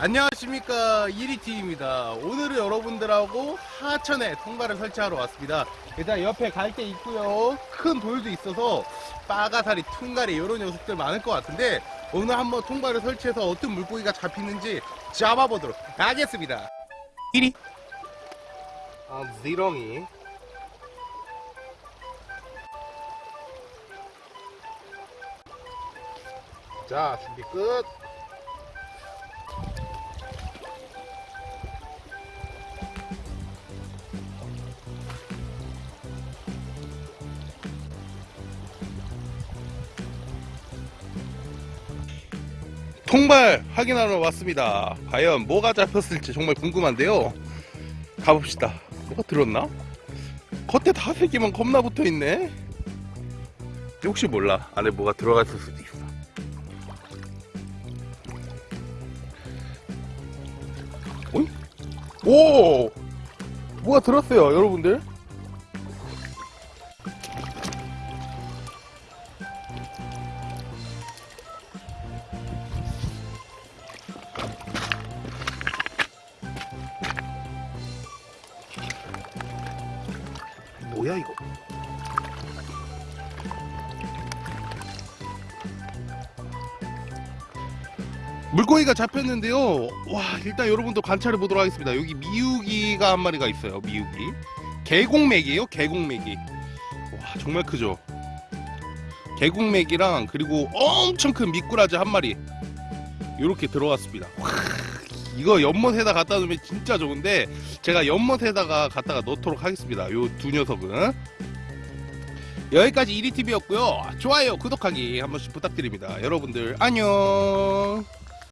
안녕하십니까. 1위T입니다. 오늘은 여러분들하고 하천에 통발을 설치하러 왔습니다. 일단 옆에 갈대 있고요. 큰 돌도 있어서 빠가사리, 퉁가리 이런 녀석들 많을 것 같은데 오늘 한번 통발을 설치해서 어떤 물고기가 잡히는지 잡아보도록 하겠습니다. 1위 아, 지렁이. 자 준비 끝 통발 확인하러 왔습니다. 과연 뭐가 잡혔을지 정말 궁금한데요. 가봅시다. 뭐가 들었나? 겉에 다섯 개만 겁나 붙어 있네. 혹시 몰라. 안에 뭐가 들어갔을 수도 있어. 어이? 오! 뭐가 들었어요, 여러분들? 뭐야 이거? 물고기가 잡혔는데요. 와 일단 여러분도 관찰해 보도록 하겠습니다. 여기 미우기가 한 마리가 있어요. 미우기. 계곡맥이에요. 계곡맥이. 와 정말 크죠. 계곡맥이랑 그리고 엄청 큰 미꾸라지 한 마리 이렇게 들어왔습니다. 와, 이거 연못에다 갖다 놓으면 진짜 좋은데 제가 연못에다가 갖다가 넣도록 하겠습니다. 요 두 녀석은 여기까지 1위TV였고요. 좋아요, 구독하기 한 번씩 부탁드립니다. 여러분들 안녕.